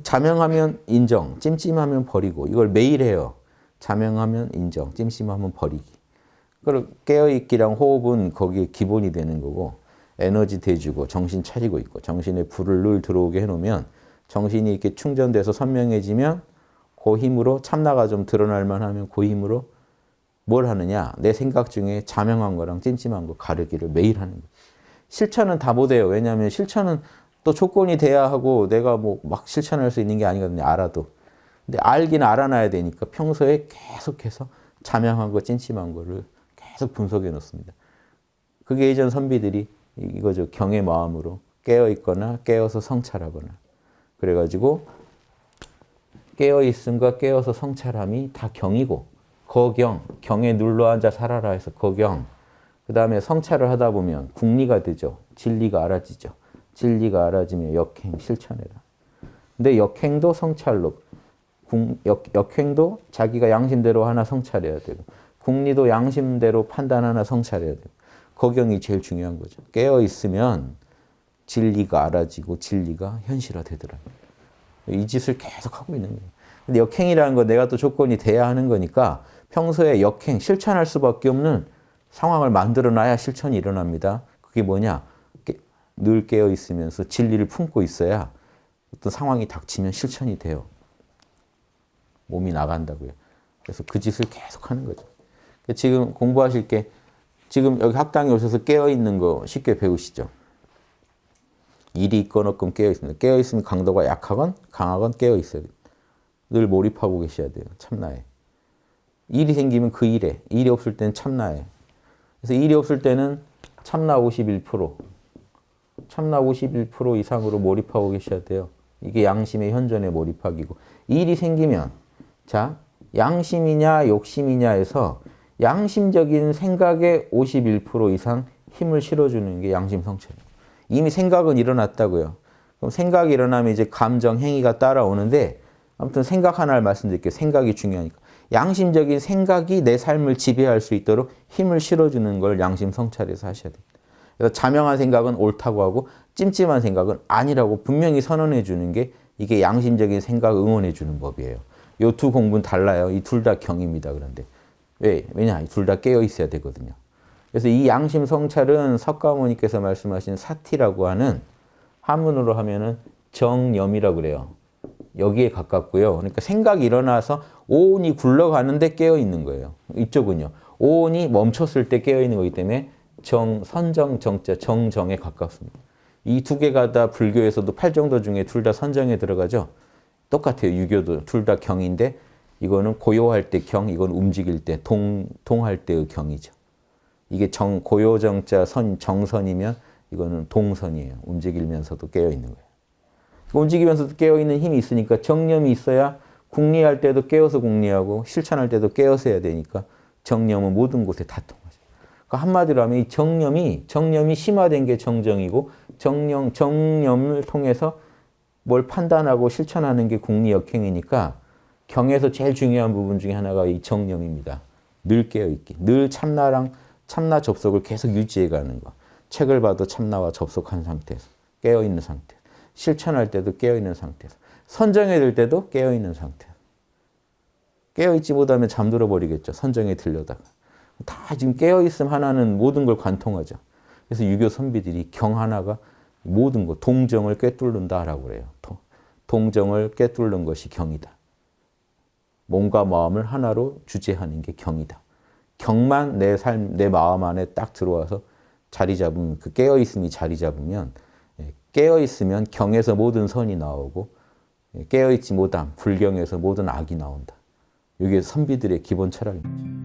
자명하면 인정, 찜찜하면 버리고 이걸 매일 해요. 자명하면 인정, 찜찜하면 버리기. 그리고 깨어있기랑 호흡은 거기에 기본이 되는 거고 에너지 대주고 정신 차리고 있고 정신에 불을 늘 들어오게 해놓으면 정신이 이렇게 충전돼서 선명해지면 그 힘으로 참나가 좀 드러날 만하면 그 힘으로 뭘 하느냐 내 생각 중에 자명한 거랑 찜찜한 거 가르기를 매일 하는 거예요. 실천은 다 못해요. 왜냐하면 실천은 또 조건이 돼야 하고 내가 뭐 막 실천할 수 있는 게 아니거든요. 알아도. 근데 알긴 알아놔야 되니까 평소에 계속해서 자명한 거, 찜찜한 거를 계속 분석해 놓습니다. 그게 예전 선비들이 이거죠. 경의 마음으로 깨어 있거나 깨어서 성찰하거나. 그래가지고 깨어 있음과 깨어서 성찰함이 다 경이고 거경, 경에 눌러 앉아 살아라 해서 거경. 그 다음에 성찰을 하다 보면 국리가 되죠. 진리가 알아지죠. 진리가 알아지면 역행, 실천해라. 근데 역행도 성찰로, 역, 역행도 자기가 양심대로 하나 성찰해야 되고 국리도 양심대로 판단 하나 성찰해야 되고 거경이 제일 중요한 거죠. 깨어 있으면 진리가 알아지고 진리가 현실화되더라고요. 이 짓을 계속 하고 있는 거예요. 근데 역행이라는 건 내가 또 조건이 돼야 하는 거니까 평소에 역행, 실천할 수밖에 없는 상황을 만들어 놔야 실천이 일어납니다. 그게 뭐냐? 늘 깨어 있으면서 진리를 품고 있어야 어떤 상황이 닥치면 실천이 돼요. 몸이 나간다고요. 그래서 그 짓을 계속 하는 거죠. 지금 공부하실 게 지금 여기 학당에 오셔서 깨어 있는 거 쉽게 배우시죠. 일이 있건 없건 깨어 있습니다. 깨어 있으면 강도가 약하건 강하건 깨어 있어야 돼요. 늘 몰입하고 계셔야 돼요. 참나에. 일이 생기면 그 일에, 일이 없을 때는 참나에. 그래서 일이 없을 때는 참나 51%, 참나 51% 이상으로 몰입하고 계셔야 돼요. 이게 양심의 현존에 몰입하기고. 일이 생기면, 자, 양심이냐 욕심이냐에서 양심적인 생각에 51% 이상 힘을 실어주는 게 양심 성찰이에요. 이미 생각은 일어났다고요. 그럼 생각이 일어나면 이제 감정, 행위가 따라오는데 아무튼 생각 하나를 말씀드릴게요. 생각이 중요하니까. 양심적인 생각이 내 삶을 지배할 수 있도록 힘을 실어주는 걸 양심 성찰에서 하셔야 됩니다. 그래서 자명한 생각은 옳다고 하고 찜찜한 생각은 아니라고 분명히 선언해 주는 게 이게 양심적인 생각 응원해 주는 법이에요. 이두 공부는 달라요. 이 둘 다 경입니다. 그런데 왜? 왜냐? 둘 다 깨어 있어야 되거든요. 그래서 이 양심 성찰은 석가모니께서 말씀하신 사티라고 하는 한문으로 하면은 정념이라고 그래요. 여기에 가깝고요. 그러니까 생각이 일어나서 오온이 굴러가는데 깨어 있는 거예요. 이쪽은요. 오온이 멈췄을 때 깨어 있는 거기 때문에 정, 선정, 정자, 정정에 가깝습니다. 이 두 개가 다 불교에서도 팔정도 중에 둘 다 선정에 들어가죠. 똑같아요. 유교도 둘 다 경인데 이거는 고요할 때 경, 이건 움직일 때, 동, 동할 때의 경이죠. 이게 정, 고요정자 선, 정선이면 이거는 동선이에요. 움직이면서도 깨어있는 거예요. 움직이면서도 깨어있는 힘이 있으니까 정념이 있어야 국리할 때도 깨어서 국리하고 실천할 때도 깨어서 해야 되니까 정념은 모든 곳에 다 통하죠. 그러니까 한마디로 하면 이 정념이, 정념이 심화된 게 정정이고 정념, 정념을 통해서 뭘 판단하고 실천하는 게 국리역행이니까 경에서 제일 중요한 부분 중에 하나가 이 정념입니다. 늘 깨어있기. 늘 참나랑 참나 접속을 계속 유지해가는 거. 책을 봐도 참나와 접속한 상태에서 깨어있는 상태. 실천할 때도 깨어있는 상태에서. 선정에 들 때도 깨어있는 상태. 깨어있지 못하면 잠들어 버리겠죠. 선정에 들려다가. 다 지금 깨어있음 하나는 모든 걸 관통하죠. 그래서 유교 선비들이 경 하나가 모든 것, 동정을 꿰뚫는다라고 그래요. 동정을 꿰뚫는 것이 경이다. 몸과 마음을 하나로 주제하는 게 경이다. 경만 내 삶, 내 마음 안에 딱 들어와서 자리 잡으면, 그 깨어있음이 자리 잡으면, 예, 깨어있으면 경에서 모든 선이 나오고, 예, 깨어있지 못함, 불경에서 모든 악이 나온다. 이게 선비들의 기본 철학입니다.